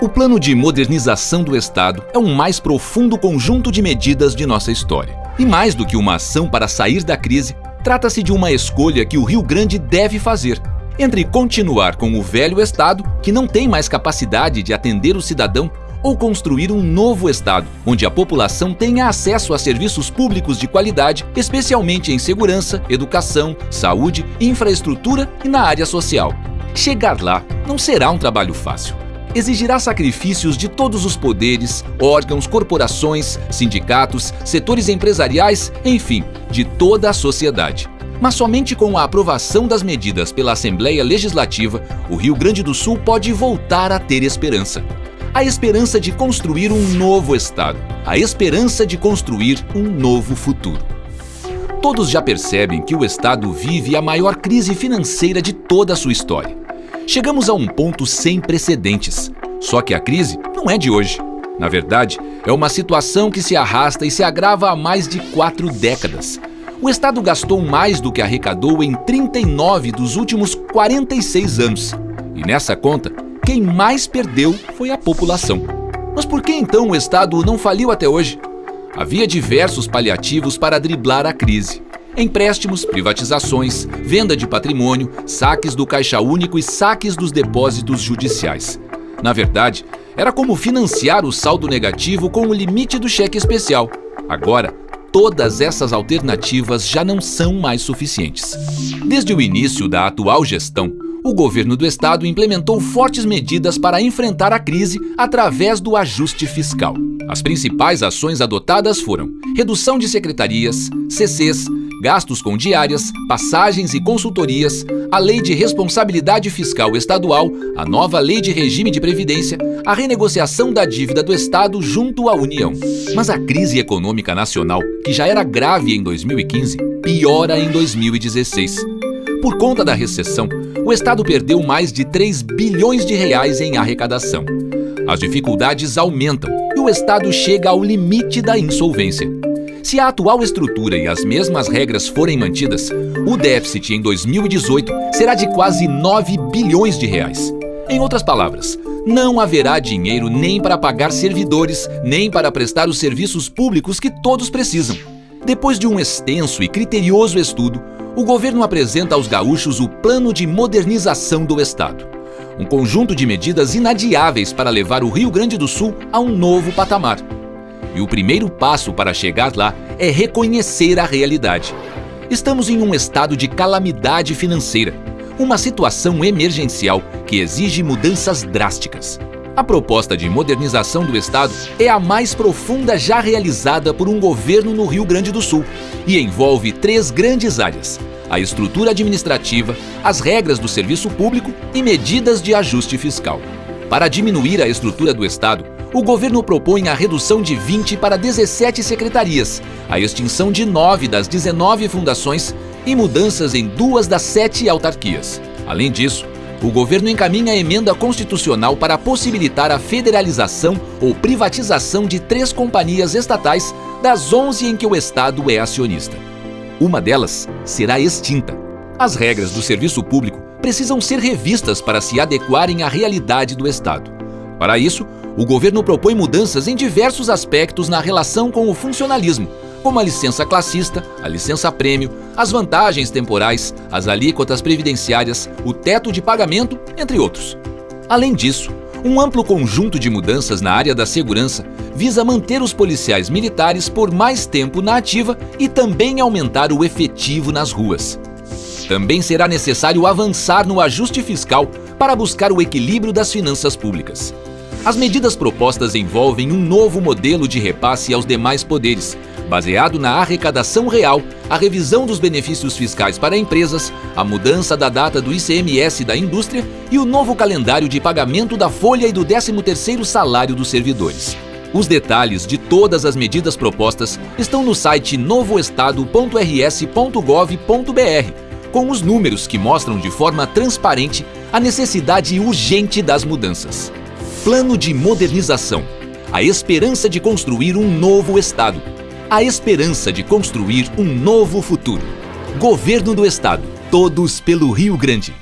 O plano de modernização do Estado é um mais profundo conjunto de medidas de nossa história. E mais do que uma ação para sair da crise, trata-se de uma escolha que o Rio Grande deve fazer entre continuar com o velho Estado, que não tem mais capacidade de atender o cidadão, ou construir um novo Estado, onde a população tenha acesso a serviços públicos de qualidade, especialmente em segurança, educação, saúde, infraestrutura e na área social. Chegar lá não será um trabalho fácil exigirá sacrifícios de todos os poderes, órgãos, corporações, sindicatos, setores empresariais, enfim, de toda a sociedade. Mas somente com a aprovação das medidas pela Assembleia Legislativa, o Rio Grande do Sul pode voltar a ter esperança. A esperança de construir um novo Estado. A esperança de construir um novo futuro. Todos já percebem que o Estado vive a maior crise financeira de toda a sua história. Chegamos a um ponto sem precedentes. Só que a crise não é de hoje. Na verdade, é uma situação que se arrasta e se agrava há mais de quatro décadas. O Estado gastou mais do que arrecadou em 39 dos últimos 46 anos. E nessa conta, quem mais perdeu foi a população. Mas por que então o Estado não faliu até hoje? Havia diversos paliativos para driblar a crise. Empréstimos, privatizações, venda de patrimônio, saques do Caixa Único e saques dos depósitos judiciais. Na verdade, era como financiar o saldo negativo com o limite do cheque especial. Agora, todas essas alternativas já não são mais suficientes. Desde o início da atual gestão, o governo do estado implementou fortes medidas para enfrentar a crise através do ajuste fiscal. As principais ações adotadas foram redução de secretarias, CCs, gastos com diárias, passagens e consultorias, a Lei de Responsabilidade Fiscal Estadual, a nova Lei de Regime de Previdência, a renegociação da dívida do Estado junto à União. Mas a crise econômica nacional, que já era grave em 2015, piora em 2016. Por conta da recessão, o Estado perdeu mais de 3 bilhões de reais em arrecadação. As dificuldades aumentam e o Estado chega ao limite da insolvência. Se a atual estrutura e as mesmas regras forem mantidas, o déficit em 2018 será de quase 9 bilhões de reais. Em outras palavras, não haverá dinheiro nem para pagar servidores, nem para prestar os serviços públicos que todos precisam. Depois de um extenso e criterioso estudo, o governo apresenta aos gaúchos o Plano de Modernização do Estado. Um conjunto de medidas inadiáveis para levar o Rio Grande do Sul a um novo patamar. E o primeiro passo para chegar lá é reconhecer a realidade. Estamos em um estado de calamidade financeira, uma situação emergencial que exige mudanças drásticas. A proposta de modernização do Estado é a mais profunda já realizada por um governo no Rio Grande do Sul e envolve três grandes áreas: a estrutura administrativa, as regras do serviço público e medidas de ajuste fiscal. Para diminuir a estrutura do Estado, o governo propõe a redução de 20 para 17 secretarias, a extinção de 9 das 19 fundações e mudanças em duas das sete autarquias. Além disso, o governo encaminha a emenda constitucional para possibilitar a federalização ou privatização de três companhias estatais das 11 em que o Estado é acionista. Uma delas será extinta. As regras do serviço público precisam ser revistas para se adequarem à realidade do Estado. Para isso, o governo propõe mudanças em diversos aspectos na relação com o funcionalismo, como a licença classista, a licença prêmio, as vantagens temporais, as alíquotas previdenciárias, o teto de pagamento, entre outros. Além disso, um amplo conjunto de mudanças na área da segurança visa manter os policiais militares por mais tempo na ativa e também aumentar o efetivo nas ruas. Também será necessário avançar no ajuste fiscal para buscar o equilíbrio das finanças públicas. As medidas propostas envolvem um novo modelo de repasse aos demais poderes, baseado na arrecadação real, a revisão dos benefícios fiscais para empresas, a mudança da data do ICMS da indústria e o novo calendário de pagamento da folha e do 13º salário dos servidores. Os detalhes de todas as medidas propostas estão no site novoestado.rs.gov.br, com os números que mostram de forma transparente a necessidade urgente das mudanças. Plano de modernização. A esperança de construir um novo Estado. A esperança de construir um novo futuro. Governo do Estado. Todos pelo Rio Grande.